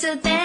So then.